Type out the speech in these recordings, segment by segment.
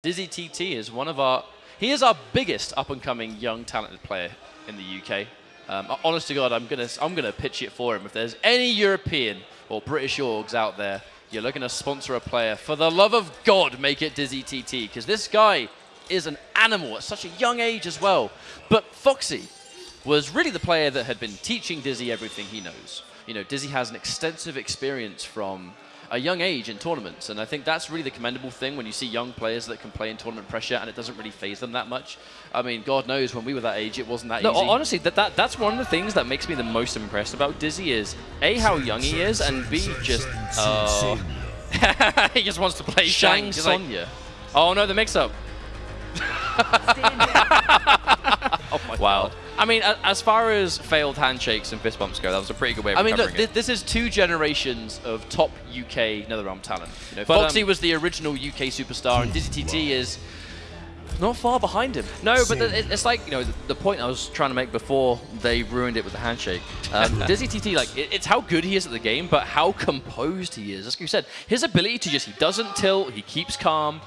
Dizzy TT is one of our, he is our biggest up-and-coming young talented player in the UK. Um, honest to God, I'm gonna, I'm gonna pitch it for him. If there's any European or British orgs out there, you're looking to sponsor a player, for the love of God, make it Dizzy TT, because this guy is an animal at such a young age as well. But Foxy was really the player that had been teaching Dizzy everything he knows. You know, Dizzy has an extensive experience from a young age in tournaments, and I think that's really the commendable thing when you see young players that can play in tournament pressure and it doesn't really phase them that much. I mean, God knows when we were that age, it wasn't that no, easy. honestly, that, that that's one of the things that makes me the most impressed about Dizzy is A, how young he is, and B, just... Uh, he just wants to play Shang Tsung. He's like, oh no, the mix-up. oh my Wow. God. I mean, as far as failed handshakes and fist bumps go, that was a pretty good way of I mean, look, this is two generations of top UK NetherRealm talent. You know, But, Foxy um, was the original UK superstar, and Dizzy TT is not far behind him. No, but the, it's like you know the, the point I was trying to make before they ruined it with the handshake. Um, Dizzy TT, like it, It's how good he is at the game, but how composed he is. As you said, his ability to just, he doesn't tilt, he keeps calm.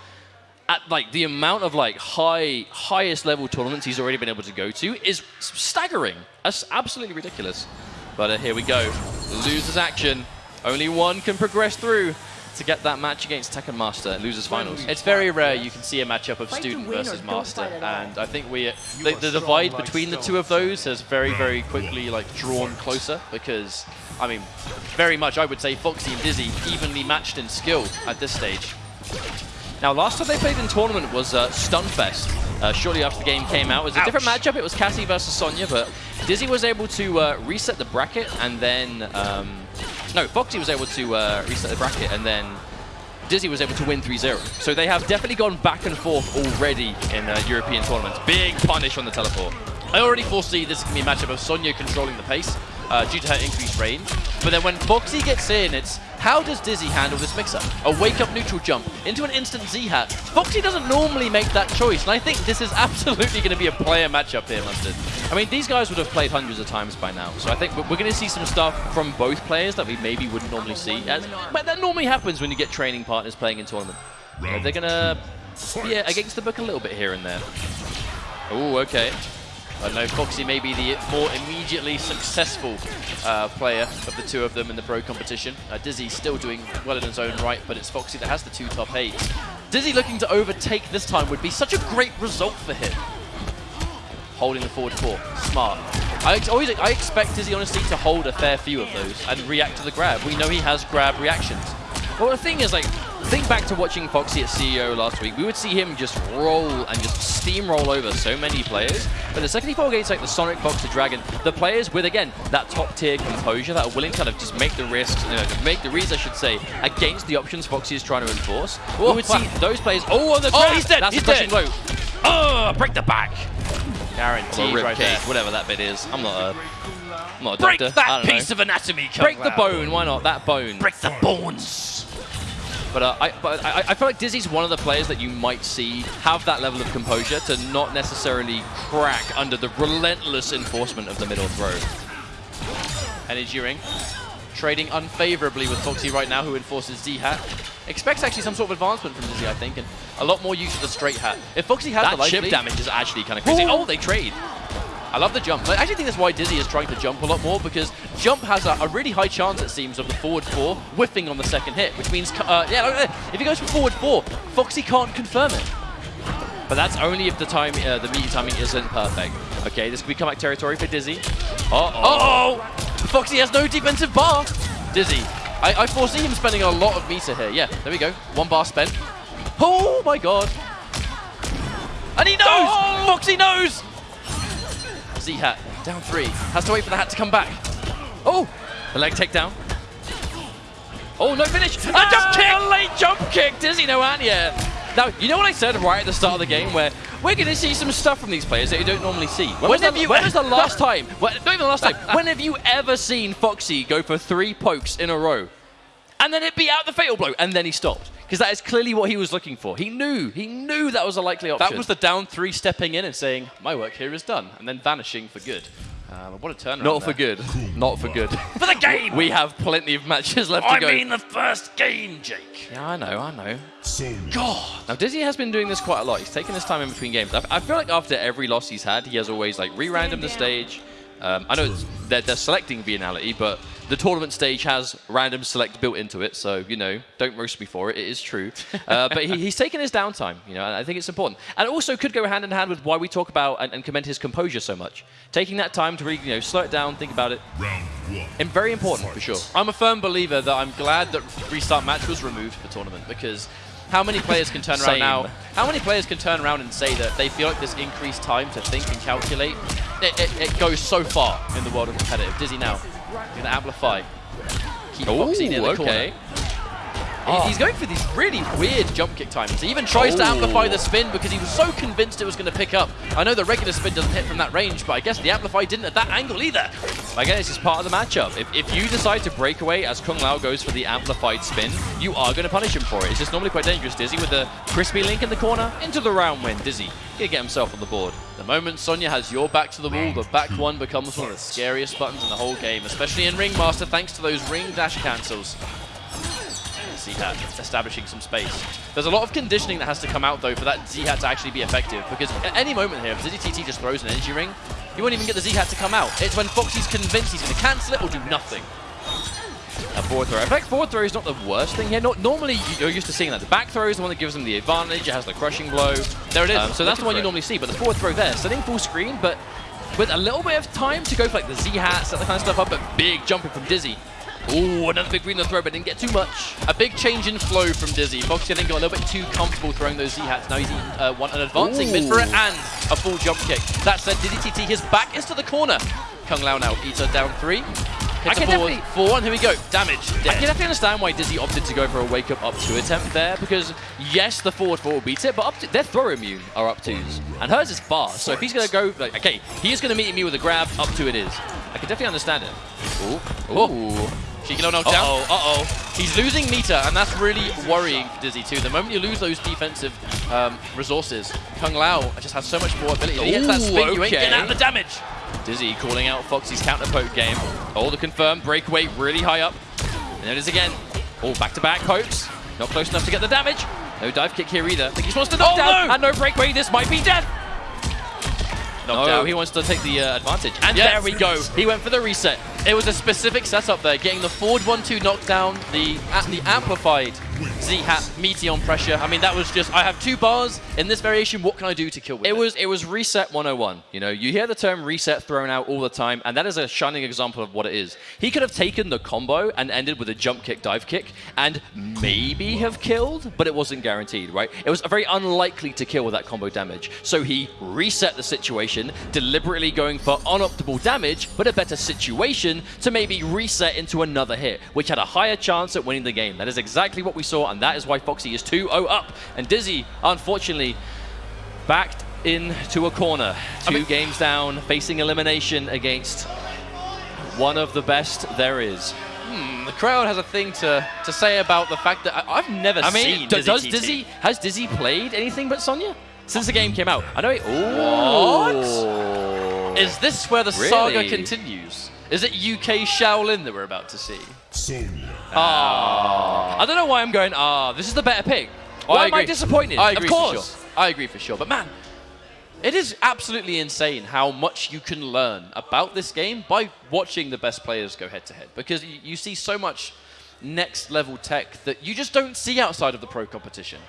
At like the amount of like high, highest level tournaments he's already been able to go to is staggering. That's absolutely ridiculous. But uh, here we go. Losers action. Only one can progress through to get that match against Tekken Master, losers finals. It's very rare you can see a matchup of Fight student versus master, fight at all. and I think we the, the divide between the two of those has very, very quickly like drawn closer because I mean, very much I would say Foxy and Dizzy evenly matched in skill at this stage. Now, last time they played in tournament was uh, Stunfest. Uh, shortly after the game came out, it was a different matchup. It was Cassie versus Sonya, but Dizzy was able to uh, reset the bracket, and then um, no, Foxy was able to uh, reset the bracket, and then Dizzy was able to win 3-0. So they have definitely gone back and forth already in uh, European tournaments. Big punish on the teleport. I already foresee this can be a matchup of Sonya controlling the pace uh, due to her increased range. But then when Foxy gets in, it's how does Dizzy handle this mix-up? A wake-up neutral jump into an instant Z-hat. Foxy doesn't normally make that choice, and I think this is absolutely going to be a player matchup here, Mustard. I mean, these guys would have played hundreds of times by now, so I think we're going to see some stuff from both players that we maybe wouldn't normally see. As, but that normally happens when you get training partners playing in tournament. Know, they're going to yeah, against the book a little bit here and there. Oh, okay. I know Foxy may be the more immediately successful uh, player of the two of them in the pro competition. Uh, Dizzy still doing well in his own right, but it's Foxy that has the two top eights. Dizzy looking to overtake this time would be such a great result for him. Holding the forward four, smart. I always I expect Dizzy honestly to hold a fair few of those and react to the grab. We know he has grab reactions. Well, the thing is, like, think back to watching Foxy at CEO last week. We would see him just roll and just steamroll over so many players. But the second he fought against, like, the Sonic Fox, the Dragon, the players with, again, that top-tier composure that are willing to kind of just make the risks, you know, make the reads, I should say, against the options Foxy is trying to enforce. we oh, would see those players... Oh, on the Oh, he's dead, That's he's dead. blow. Oh, break the back! Guaranteed right cage, there. whatever that bit is. I'm not a, I'm not a Break doctor. I that piece know. of anatomy, Break the bone, why not? That bone. Break the bones. But, uh, I, but I, I feel like Dizzy's one of the players that you might see have that level of composure to not necessarily crack under the relentless enforcement of the middle throw. Energy Ring. Trading unfavorably with Foxy right now, who enforces Z-Hat. Expects actually some sort of advancement from Dizzy, I think, and a lot more use of the straight hat. If Foxy has That the life chip lead- damage is actually kind of crazy. Ooh. Oh, they trade. I love the jump. I actually think that's why Dizzy is trying to jump a lot more, because jump has a, a really high chance, it seems, of the forward four whiffing on the second hit, which means, uh, yeah, look at that. if he goes for forward four, Foxy can't confirm it. But that's only if the time, uh, the meter timing isn't perfect. Okay, this could be comeback territory for Dizzy. Uh-oh. Oh! Foxy has no defensive bar. Dizzy. I, I foresee him spending a lot of meter here. Yeah, there we go. One bar spent. Oh my god. And he knows! Oh! Foxy knows! Z-Hat, down three. Has to wait for the hat to come back. Oh, the leg takedown. Oh, no finish. A jump kick! A late jump kick. Dizzy no hand yet. Now, you know what I said right at the start of the game where we're going to see some stuff from these players that you don't normally see. When, was, have the, you- when was the last time, well, not even the last time, when have you ever seen Foxy go for three pokes in a row and then it beat out the fatal blow and then he stopped? Because that is clearly what he was looking for. He knew, he knew that was a likely option. That was the down three stepping in and saying, my work here is done, and then vanishing for good. Uh, what a turnaround. Not for good. Not for good. For the game! we have plenty of matches left I to go. mean the first game, Jake. yeah, I know, I know. Sonya. God. Now Dizzy has been doing this quite a lot. He's taking his time in between games. I, I feel like after every loss he's had, he has always like re-random the stage. Um, I know they're, they're selecting Vianality, but the tournament stage has random select built into it, so you know, don't roast me for it. It is true. Uh, but he, he's taken his downtime, you know, and I think it's important. And it also could go hand in hand with why we talk about and, and commend his composure so much. Taking that time to really, you know, slow it down, think about it, Round one. and very important for sure. I'm a firm believer that I'm glad that restart match was removed for the tournament because how many players can turn around now? How many players can turn around and say that they feel like this increased time to think and calculate? It, it, it goes so far in the world of competitive. Dizzy now, going to amplify. Keep Foxy near the okay. corner. He- ah. He's going for these really weird jump kick timings. He even tries to Oh. amplify the spin because he was so convinced it was going to pick up. I know the regular spin doesn't hit from that range, but I guess the amplify didn't at that angle either. Again, this is part of the matchup. If, if you decide to break away as Kung Lao goes for the amplified spin, you are going to punish him for it. It's just normally quite dangerous. Dizzy with the crispy link in the corner into the round win. Dizzy gonna get himself on the board. The moment Sonya has your back to the wall, the back hmm. one becomes one of the scariest buttons in the whole game, especially in Ringmaster thanks to those ring dash cancels. Z-Hat establishing some space. There's a lot of conditioning that has to come out though for that Z-Hat to actually be effective because at any moment here, if Dizzy just throws an energy ring, you won't even get the Z-Hat to come out. It's when Foxy's convinced he's going to cancel it or do nothing. A forward throw. In fact, forward throw is not the worst thing here. Not, normally, you're used to seeing that. The back throw is the one that gives them the advantage. It has the crushing blow. There it is. Um, so that's the one you normally see. But the forward throw there, setting full screen, but with a little bit of time to go for like the Z-hat, set the kind of stuff up, but big jumping from Dizzy. Ooh, another big green in the throw, but didn't get too much. A big change in flow from Dizzy. Foxy I think got a little bit too comfortable throwing those Z-Hats. Now he's uh, one, an advancing mid for it and a full jump kick. That said, Dizzy TT, his back is to the corner. Kung Lao now eats her down three. Hits I can forward four, and here we go. Damage. Dead. I can definitely understand why Dizzy opted to go for a wake up up two attempt there because yes, the forward four will beat it, but up to, their throw immune are up twos, and hers is fast. So if he's going to go, like, okay, he is going to meet me with a grab, up two it is. I can definitely understand it. Ooh, ooh. Cheeky low knockdown. Uh-oh, uh-oh. He's losing meter, and that's really worrying for Dizzy too. The moment you lose those defensive um, resources, Kung Lao just has so much more ability. He hits that Ooh, spin, you ain't getting out the damage. Dizzy calling out Foxy's counter poke game. Oh, the confirmed breakaway really high up. And there it is again. Oh, back to back pokes. Not close enough to get the damage. No dive kick here either. I think he wants to knock Oh, down. no! And no breakaway. This might be death. Knocked No, out. he wants to take the uh, advantage. And Yes. there we go. He went for the reset. It was a specific setup there, getting the forward 1-2 knockdown, the the amplified Z-Hat meaty on pressure. I mean, that was just, I have two bars in this variation, what can I do to kill with It was it was reset 101. You know, you hear the term reset thrown out all the time, and that is a shining example of what it is. He could have taken the combo and ended with a jump kick, dive kick, and maybe have killed, but it wasn't guaranteed, right? It was very unlikely to kill with that combo damage. So he reset the situation, deliberately going for unoptimal damage, but a better situation to maybe reset into another hit, which had a higher chance at winning the game. That is exactly what we saw, and that is why Foxy is 2-0 up. And Dizzy, unfortunately, backed into a corner. Two mean- games down, facing elimination against one of the best there is. Hmm, the crowd has a thing to, to say about the fact that I, I've never I mean, seen Dizzy does TT. Dizzy has Dizzy played anything but Sonya since the game came out? I know. He, oh, Is this where the saga continues? Is it UK Shaolin that we're about to see? Sonya. Ah. I don't know why I'm going. Ah, this is the better pick. Why am I disappointed? I agree of course. for sure. I agree for sure. But man, it is absolutely insane how much you can learn about this game by watching the best players go head to head. Because you, you see so much next level tech that you just don't see outside of the pro competition.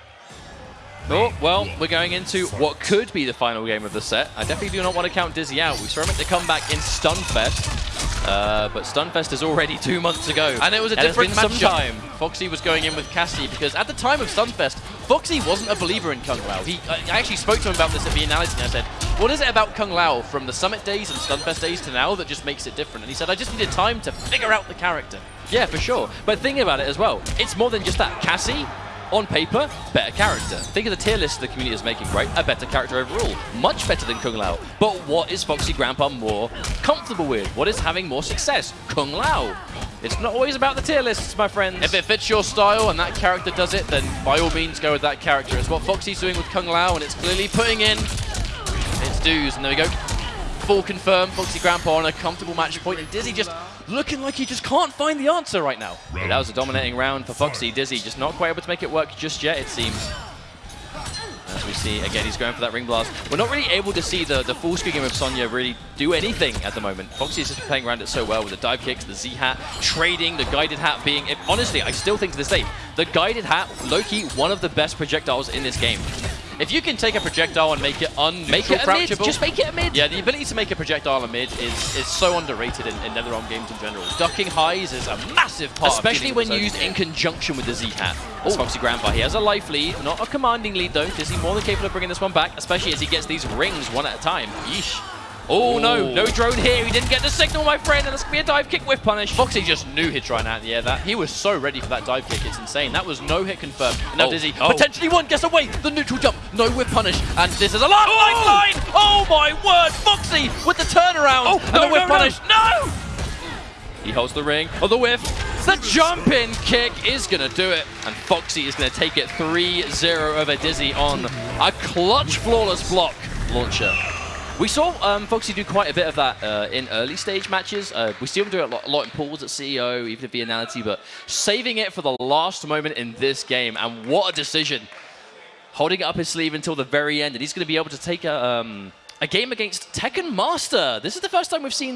Oh, well, we're going into what could be the final game of the set. I definitely do not want to count Dizzy out. We saw him at the comeback in Stunfest, uh, but Stunfest is already two months ago. And it was a different matchup. time. Foxy was going in with Cassie because at the time of Stunfest, Foxy wasn't a believer in Kung Lao. He, I actually spoke to him about this at the analysis and I said, what is it about Kung Lao from the Summit days and Stunfest days to now that just makes it different? And he said, I just needed time to figure out the character. Yeah, for sure. But think about it as well. It's more than just that. Cassie, on paper, better character. Think of the tier list the community is making, right? A better character overall. Much better than Kung Lao. But what is Foxy Grandpa more comfortable with? What is having more success? Kung Lao. It's not always about the tier lists, my friends. If it fits your style and that character does it, then by all means go with that character. It's what Foxy's doing with Kung Lao, and it's clearly putting in its dues. And there we go. full confirm. Foxy Grandpa on a comfortable match point. and Dizzy just looking like he just can't find the answer right now. Yeah, that was a dominating round for Foxy. Dizzy just not quite able to make it work just yet, it seems. As we see, again, he's going for that ring blast. We're not really able to see the, the full screen game of Sonya really do anything at the moment. Foxy is just playing around it so well with the dive kicks, the Z-hat, trading, the guided hat being... If, honestly, I still think to this day, the guided hat, low-key, one of the best projectiles in this game. If you can take a projectile and make it un make it a mid. Just make it a mid. Yeah, the ability to make a projectile a mid is is so underrated in, in NetherRealm games in general. Ducking highs is a massive part, especially when used in conjunction with the Z hat. That's Foxy Grandpa. He has a life lead, not a commanding lead though. Is he more than capable of bringing this one back? Especially as he gets these rings one at a time. Yeesh. Oh, no, no drone here. He didn't get the signal, my friend, and that's going to be a dive kick with punish. Foxy just knew he'd try out in the air. That He was so ready for that dive kick. It's insane. That was no hit confirmed. And now oh, Dizzy oh. potentially one gets away. The neutral jump. No whip punish. And this is a last oh. lifeline. Oh, my word. Foxy with the turnaround. Oh, and no, the whip no, punish. No. He holds the ring. Oh, the whiff. The jump-in kick is going to do it. And Foxy is going to take it 3-0 over Dizzy on a clutch flawless block launcher. We saw um, Foxy do quite a bit of that uh, in early stage matches. Uh, we see him do it a lot, a lot in pools at CEO, even at Vianality, but saving it for the last moment in this game, and what a decision. Holding it up his sleeve until the very end, and he's going to be able to take a, um, a game against Tekken Master. This is the first time we've seen this.